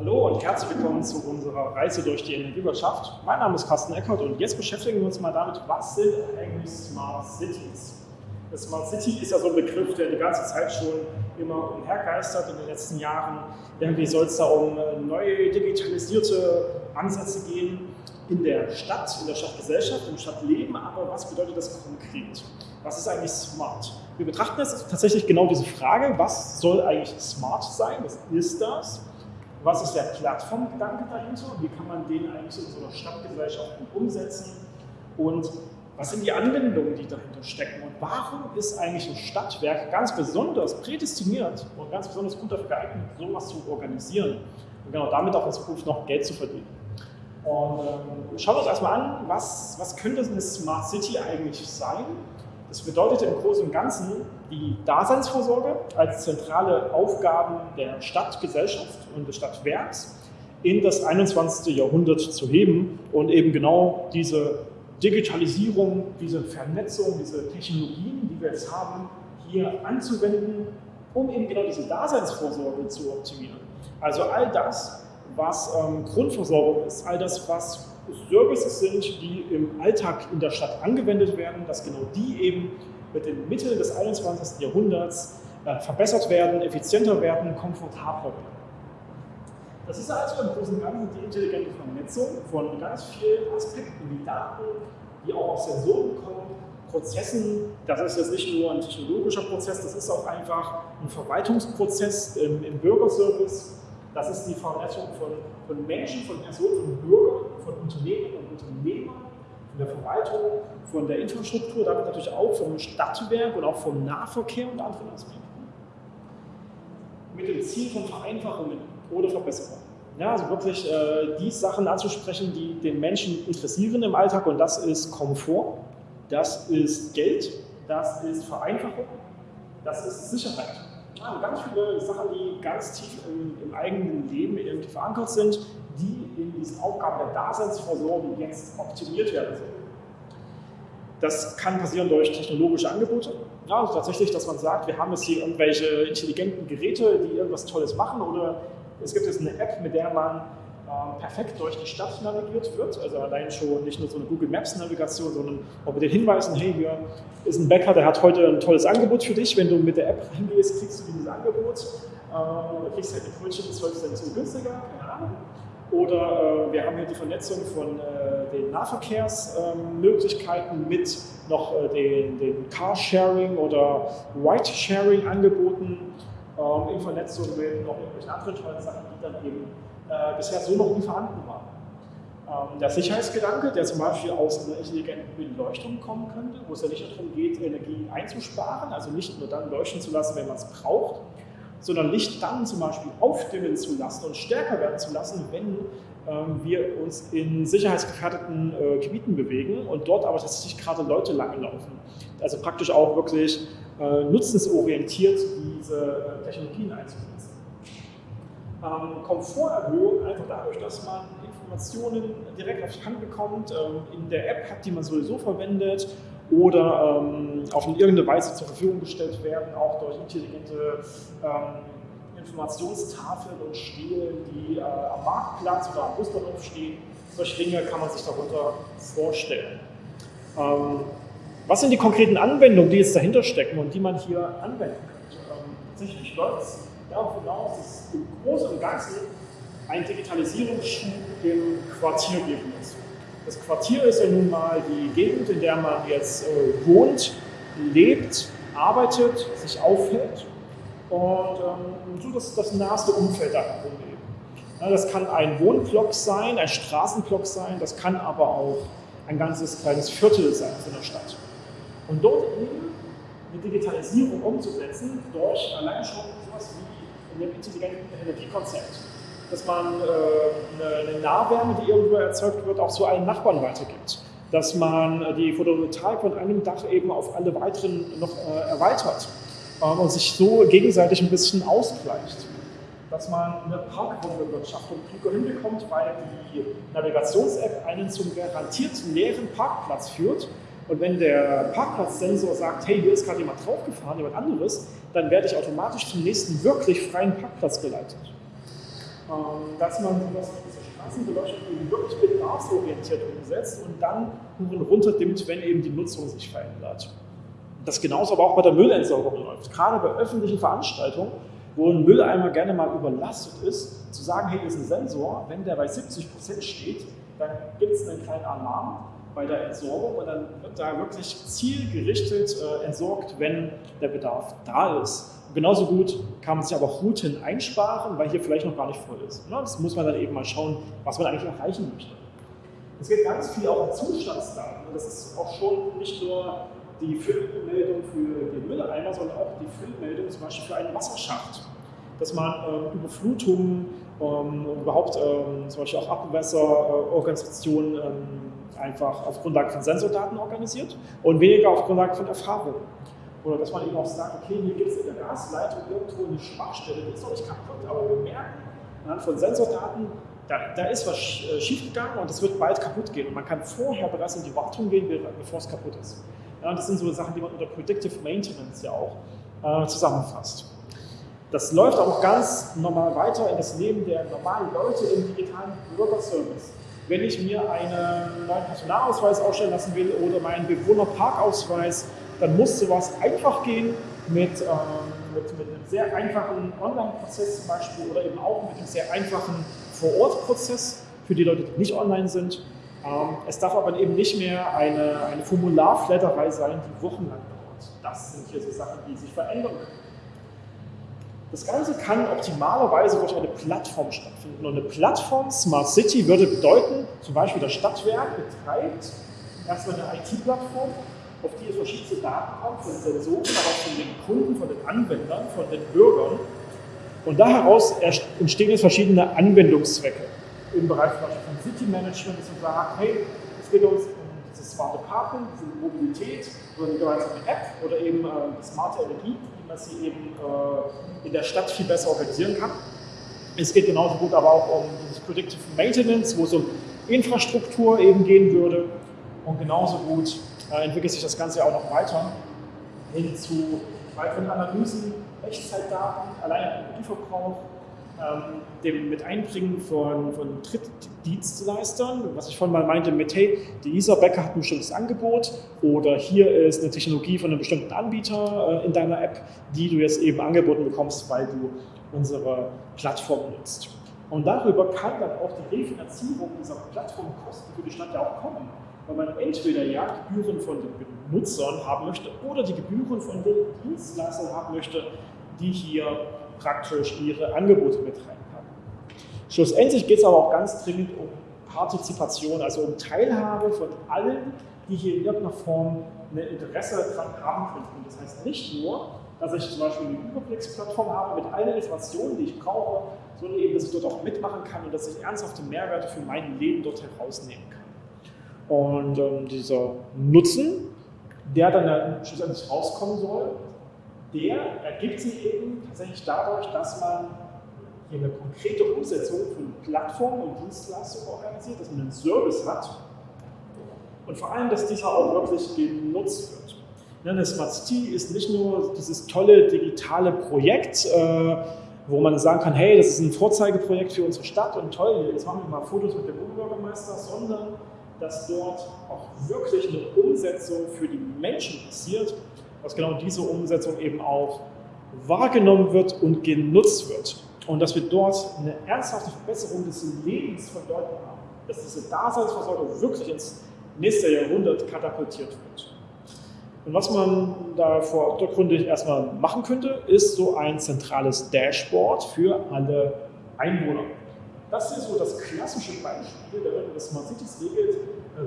Hallo und herzlich willkommen zu unserer Reise durch die Energiewirtschaft. Mein Name ist Carsten Eckert und jetzt beschäftigen wir uns mal damit, was sind eigentlich Smart Cities? Smart City ist ja so ein Begriff, der die ganze Zeit schon immer umhergeistert in den letzten Jahren. Irgendwie soll es da um äh, neue digitalisierte Ansätze gehen in der Stadt, in der Stadtgesellschaft, im Stadtleben. Aber was bedeutet das konkret? Was ist eigentlich smart? Wir betrachten jetzt tatsächlich genau diese Frage, was soll eigentlich smart sein? Was ist das? Was ist der Plattformgedanke dahinter? Wie kann man den eigentlich in so einer Stadtgesellschaft umsetzen? Und was sind die Anwendungen, die dahinter stecken? Und warum ist eigentlich ein Stadtwerk ganz besonders prädestiniert und ganz besonders gut dafür geeignet, sowas zu organisieren? Und genau damit auch in Zukunft noch Geld zu verdienen. Und ähm, schauen wir uns erstmal an, was, was könnte eine Smart City eigentlich sein? Das bedeutet im Großen und Ganzen die Daseinsvorsorge als zentrale Aufgaben der Stadtgesellschaft und des Stadtwerks in das 21. Jahrhundert zu heben und eben genau diese Digitalisierung, diese Vernetzung, diese Technologien, die wir jetzt haben, hier anzuwenden, um eben genau diese Daseinsvorsorge zu optimieren. Also all das, was ähm, Grundversorgung ist, all das, was Services sind, die im Alltag in der Stadt angewendet werden, dass genau die eben mit den Mitteln des 21. Jahrhunderts äh, verbessert werden, effizienter werden, komfortabler werden. Das ist also im Großen und Ganzen die intelligente Vernetzung von ganz vielen Aspekten wie Daten, die auch aus Sensoren kommen, Prozessen. Das ist jetzt nicht nur ein technologischer Prozess, das ist auch einfach ein Verwaltungsprozess im, im Bürgerservice. Das ist die Vernetzung von, von Menschen, von Personen, von Bürgern, von Unternehmen und Unternehmern, von der Verwaltung, von der Infrastruktur, damit natürlich auch vom Stadtwerk und auch vom Nahverkehr und anderen Aspekten. Mit dem Ziel von Vereinfachungen oder Verbesserungen. Ja, also wirklich äh, die Sachen anzusprechen, die den Menschen interessieren im Alltag und das ist Komfort, das ist Geld, das ist Vereinfachung, das ist Sicherheit. Ja, ganz viele Sachen, die ganz tief im, im eigenen Leben irgendwie verankert sind, die in Aufgaben der Daseinsvorsorge jetzt optimiert werden sollen. Das kann passieren durch technologische Angebote. Ja, also tatsächlich, dass man sagt, wir haben jetzt hier irgendwelche intelligenten Geräte, die irgendwas Tolles machen oder es gibt jetzt eine App, mit der man äh, perfekt durch die Stadt navigiert wird. Also allein schon nicht nur so eine Google Maps Navigation, sondern auch mit den Hinweisen, hey, hier ist ein Bäcker, der hat heute ein tolles Angebot für dich. Wenn du mit der App reingehst, kriegst du dieses Angebot. Äh, kriegst halt die Brötchen 12 Cent zu günstiger, keine Ahnung. Oder äh, wir haben hier die Vernetzung von äh, den Nahverkehrsmöglichkeiten ähm, mit noch äh, den, den Carsharing oder Ride-Sharing-Angeboten ähm, in Vernetzung mit noch irgendwelchen anderen tollen Sachen, die dann eben äh, bisher so noch nie vorhanden waren. Ähm, der Sicherheitsgedanke, der zum Beispiel aus einer intelligenten Beleuchtung kommen könnte, wo es ja nicht darum geht, Energie einzusparen, also nicht nur dann leuchten zu lassen, wenn man es braucht, sondern Licht dann zum Beispiel aufdimmen zu lassen und stärker werden zu lassen, wenn ähm, wir uns in sicherheitsgefährdeten äh, Gebieten bewegen und dort aber tatsächlich gerade Leute langlaufen. Also praktisch auch wirklich äh, nutzensorientiert diese äh, Technologien einzusetzen. Ähm, Komforterhöhung einfach dadurch, dass man Informationen direkt auf die Hand bekommt, ähm, in der App hat, die man sowieso verwendet oder ähm, auf irgendeine Weise zur Verfügung gestellt werden, auch durch intelligente ähm, Informationstafeln und Stelen, die äh, am Marktplatz oder am Busbahnhof stehen. Solche Dinge kann man sich darunter vorstellen. Ähm, was sind die konkreten Anwendungen, die jetzt dahinter stecken und die man hier anwenden könnte? Ähm, tatsächlich läuft es darauf hinaus, dass im Großen und Ganzen ein Digitalisierungsschub im Quartier geben muss. Das Quartier ist ja nun mal die Gegend, in der man jetzt äh, wohnt, lebt, arbeitet, sich aufhält und ähm, so das, das naheste Umfeld da herum das kann ein Wohnblock sein, ein Straßenblock sein, das kann aber auch ein ganzes kleines Viertel sein von der Stadt. Und dort eben eine Digitalisierung umzusetzen durch allein schon sowas wie ein intelligenten Energiekonzept dass man äh, eine Nahwärme, die irgendwo erzeugt wird, auch zu allen Nachbarn weitergibt. Dass man die Photovoltaik von einem Dach eben auf alle weiteren noch äh, erweitert ähm, und sich so gegenseitig ein bisschen ausgleicht. Dass man eine Parkraumbewirtschaftung klüger hinbekommt, weil die Navigations-App einen zum garantiert leeren Parkplatz führt und wenn der Parkplatzsensor sagt, hey, hier ist gerade jemand draufgefahren, jemand anderes, dann werde ich automatisch zum nächsten wirklich freien Parkplatz geleitet. Ähm, dass man sowas diese Straßenbeleuchtung eben wirklich bedarfsorientiert umsetzt und dann runterdimmt, wenn eben die Nutzung sich verändert. Das genauso aber auch bei der Müllentsorgung läuft. Gerade bei öffentlichen Veranstaltungen, wo ein Mülleimer gerne mal überlastet ist, zu sagen, hey, hier ist ein Sensor, wenn der bei 70 Prozent steht, dann gibt es einen kleinen Alarm bei der Entsorgung und dann wird da wirklich zielgerichtet äh, entsorgt, wenn der Bedarf da ist. Und genauso gut kann man sich aber auch Routen einsparen, weil hier vielleicht noch gar nicht voll ist. Ne? Das muss man dann eben mal schauen, was man eigentlich erreichen möchte. Es geht ganz viel auch um Zustandsdaten. Das ist auch schon nicht nur die Füllmeldung für den Mülleimer, sondern auch die Füllmeldung zum Beispiel für einen Wasserschacht. Dass man ähm, Überflutungen ähm, und überhaupt ähm, zum Beispiel auch Abwässerorganisationen ähm, einfach auf Grundlage von Sensordaten organisiert und weniger auf Grundlage von Erfahrung. Oder dass man eben auch sagt, okay, hier gibt es in der Gasleitung irgendwo eine Schwachstelle, die ist noch nicht kaputt, aber wir merken anhand von Sensordaten, da, da ist was äh, schiefgegangen und es wird bald kaputt gehen. Und man kann vorher bereits in die Wartung gehen, bevor es kaputt ist. Ja, das sind so Sachen, die man unter Predictive Maintenance ja auch äh, zusammenfasst. Das läuft auch ganz normal weiter in das Leben der normalen Leute im digitalen Bürgerservice wenn ich mir einen neuen Personalausweis ausstellen lassen will oder meinen Bewohnerparkausweis, dann muss sowas einfach gehen mit, ähm, mit, mit einem sehr einfachen Online-Prozess zum Beispiel oder eben auch mit einem sehr einfachen Vor-Ort-Prozess für die Leute, die nicht online sind. Ähm, es darf aber eben nicht mehr eine, eine Formularflatterei sein, die wochenlang dauert. Das sind hier so Sachen, die sich verändern können. Das Ganze kann optimalerweise durch eine Plattform stattfinden. Und eine Plattform Smart City würde bedeuten, zum Beispiel das Stadtwerk betreibt erstmal eine IT-Plattform, auf die es verschiedene Daten kommt, von Sensoren, aber auch von den Kunden, von den Anwendern, von den Bürgern. Und da heraus entstehen jetzt verschiedene Anwendungszwecke im Bereich zum Beispiel von City Management, dass man sagt, hey, es geht uns um diese smarte Parken, diese Mobilität, oder eine gemeinsame App oder eben äh, smarte Energie, man sie eben äh, in der Stadt viel besser organisieren kann. Es geht genauso gut aber auch um dieses Predictive Maintenance, wo es um Infrastruktur eben gehen würde. Und genauso gut äh, entwickelt sich das Ganze auch noch weiter hin zu weiteren Analysen, Echtzeitdaten, allein Energieverbrauch, ähm, dem mit Einbringen von, von Drittdienstleistern, was ich vorhin mal meinte mit, hey, dieser Bäcker hat ein bestimmtes Angebot oder hier ist eine Technologie von einem bestimmten Anbieter äh, in deiner App, die du jetzt eben angeboten bekommst, weil du unsere Plattform nutzt. Und darüber kann dann auch die Refinanzierung dieser Plattformkosten für die Stadt ja auch kommen, weil man entweder ja Gebühren von den Benutzern haben möchte oder die Gebühren von den Dienstleistern haben möchte, die hier praktisch ihre Angebote mit reinpacken. Schlussendlich geht es aber auch ganz dringend um Partizipation, also um Teilhabe von allen, die hier in irgendeiner Form ein Interesse daran haben könnten. Das heißt nicht nur, dass ich zum Beispiel eine Überblicksplattform habe mit allen Informationen, die ich brauche, sondern eben, dass ich dort auch mitmachen kann und dass ich ernsthafte Mehrwerte für mein Leben dort herausnehmen kann. Und ähm, dieser Nutzen, der dann ja schlussendlich rauskommen soll, der ergibt sich eben tatsächlich dadurch, dass man hier eine konkrete Umsetzung von Plattformen und Dienstleistungen organisiert, dass man einen Service hat und vor allem, dass dieser auch wirklich genutzt wird. Eine Smart City ist nicht nur dieses tolle digitale Projekt, äh, wo man sagen kann, hey, das ist ein Vorzeigeprojekt für unsere Stadt und toll, jetzt machen wir mal Fotos mit dem Oberbürgermeister, sondern dass dort auch wirklich eine Umsetzung für die Menschen passiert dass genau diese Umsetzung eben auch wahrgenommen wird und genutzt wird. Und dass wir dort eine ernsthafte Verbesserung des Lebens von Leuten haben. Dass diese Daseinsversorgung wirklich ins nächste Jahrhundert katapultiert wird. Und was man da vordergründig erstmal machen könnte, ist so ein zentrales Dashboard für alle Einwohner. Das ist so das klassische Beispiel, man das Smart Cities regelt,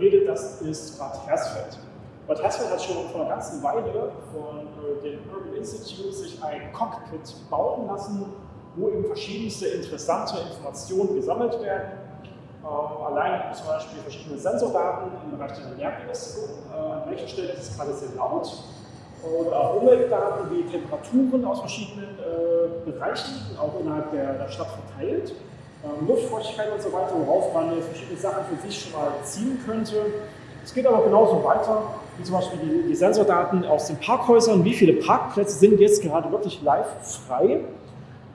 redet, das ist Bad Hersfeld. Bad Hersfeld hat schon vor einer ganzen Weile von äh, dem Urban Institute sich ein Cockpit bauen lassen, wo eben verschiedenste interessante Informationen gesammelt werden. Ähm, allein zum Beispiel verschiedene Sensordaten im Bereich der Lärmbelästigung, äh, an welcher Stelle ist es gerade sehr laut, oder Umweltdaten wie Temperaturen aus verschiedenen äh, Bereichen, auch innerhalb der, der Stadt verteilt, ähm, Luftfeuchtigkeit und so weiter, worauf man verschiedene Sachen für sich schon mal ziehen könnte. Es geht aber genauso weiter zum Beispiel die, die, Sensordaten aus den Parkhäusern, wie viele Parkplätze sind jetzt gerade wirklich live frei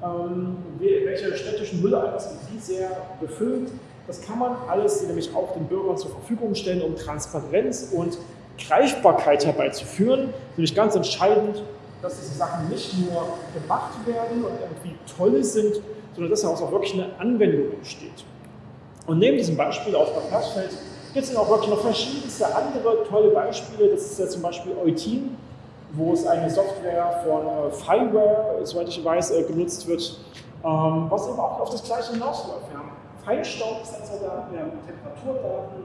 ähm, welche städtischen Mülleimer sind wie sehr befüllt. Das kann man alles nämlich auch den Bürgern zur Verfügung stellen, um Transparenz und Greifbarkeit herbeizuführen. Nämlich ganz entscheidend, dass diese Sachen nicht nur gemacht werden und irgendwie toll sind, sondern dass daraus auch wirklich eine Anwendung entsteht. Und neben diesem Beispiel aus Bad Hersfeld gibt es auch wirklich noch verschiedenste andere tolle Beispiele. Das ist ja zum Beispiel Eutin, wo es eine Software von äh, Fireware, soweit ich weiß, äh, genutzt wird, ähm, was eben auch auf das gleiche hinausläuft. Wir haben Feinstaubsensordaten, wir haben Temperaturdaten,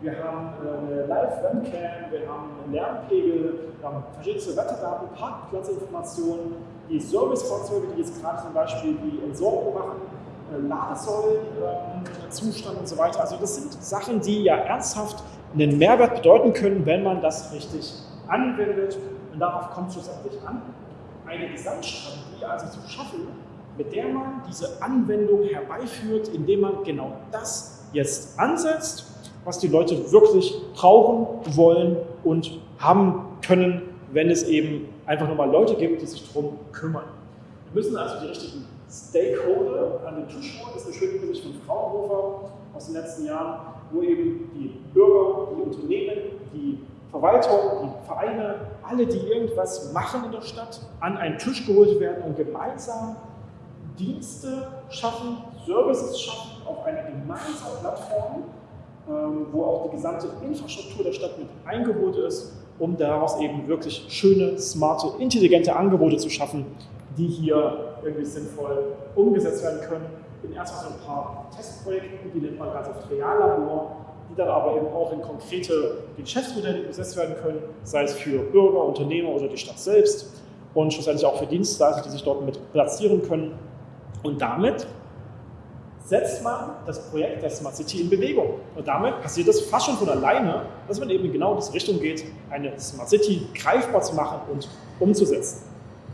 wir haben äh, eine Live-Webcam, wir haben einen Lärmpegel, wir haben verschiedene Wetterdaten, Parkplatzinformationen, die Servicefahrzeuge, die jetzt gerade zum Beispiel die Entsorgung machen, Ladesäulenzustand ähm, und so weiter. Also das sind Sachen, die ja ernsthaft einen Mehrwert bedeuten können, wenn man das richtig anwendet. Und darauf kommt es schlussendlich an, eine Gesamtstrategie also zu schaffen, mit der man diese Anwendung herbeiführt, indem man genau das jetzt ansetzt was die Leute wirklich brauchen, wollen und haben können, wenn es eben einfach nur mal Leute gibt, die sich darum kümmern. Wir müssen also die richtigen Stakeholder an den Tisch holen. Das ist eine schöne Übersicht von Fraunhofer aus den letzten Jahren, wo eben die Bürger, die Unternehmen, die Verwaltung, die Vereine, alle, die irgendwas machen in der Stadt, an einen Tisch geholt werden und gemeinsam Dienste schaffen, Services schaffen auf einer gemeinsamen Plattform, ähm, wo auch die gesamte Infrastruktur der Stadt mit eingeholt ist, um daraus eben wirklich schöne, smarte, intelligente Angebote zu schaffen, die hier irgendwie sinnvoll umgesetzt werden können. In erstmal so ein paar Testprojekten, die nennt man ganz oft Reallabor, die dann aber eben auch in konkrete Geschäftsmodelle umgesetzt werden können, sei es für Bürger, Unternehmer oder die Stadt selbst und schlussendlich auch für Dienstleister, die sich dort mit platzieren können. Und damit setzt man das Projekt der Smart City in Bewegung. Und damit passiert es fast schon von alleine, dass man eben genau in diese Richtung geht, eine Smart City greifbar zu machen und umzusetzen.